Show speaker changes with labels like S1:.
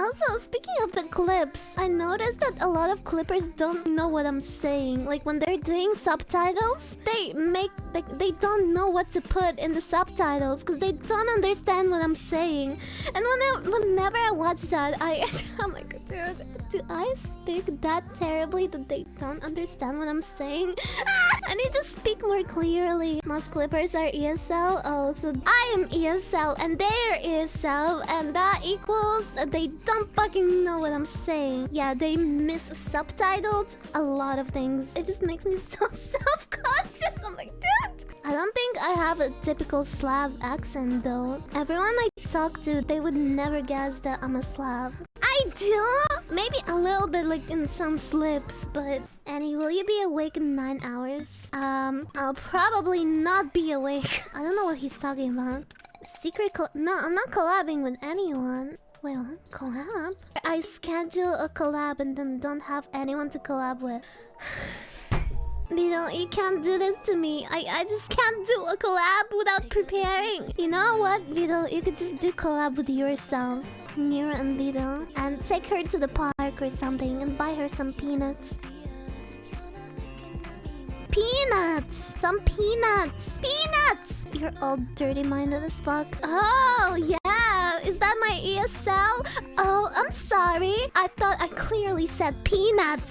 S1: Also, speaking of the clips, I noticed that a lot of clippers don't know what I'm saying. Like when they're doing subtitles, they make like they don't know what to put in the subtitles because they don't understand what I'm saying. And when I, whenever I watch that, I I'm like, dude, do I speak that terribly that they don't understand what I'm saying? I need to speak more clearly. Most clippers are ESL. Oh, so I am ESL and they are ESL, and that equals they don't fucking know what I'm saying. Yeah, they miss subtitled a lot of things. It just makes me so self-conscious. I'm like, dude. I don't think I have a typical Slav accent though. Everyone I talk to, they would never guess that I'm a Slav. Maybe a little bit like in some slips, but... Annie, will you be awake in 9 hours? Um, I'll probably not be awake. I don't know what he's talking about. Secret No, I'm not collabing with anyone. Wait, what? Collab? I schedule a collab and then don't have anyone to collab with. Vito, you can't do this to me. I, I just can't do a collab without preparing. You know what, Vito? You could just do collab with yourself. Mira and Vito. And take her to the park or something and buy her some peanuts. Peanuts! Some peanuts! Peanuts! You're all dirty-minded as fuck. Oh, yeah! Is that my ESL? Oh, I'm sorry. I thought I clearly said peanuts.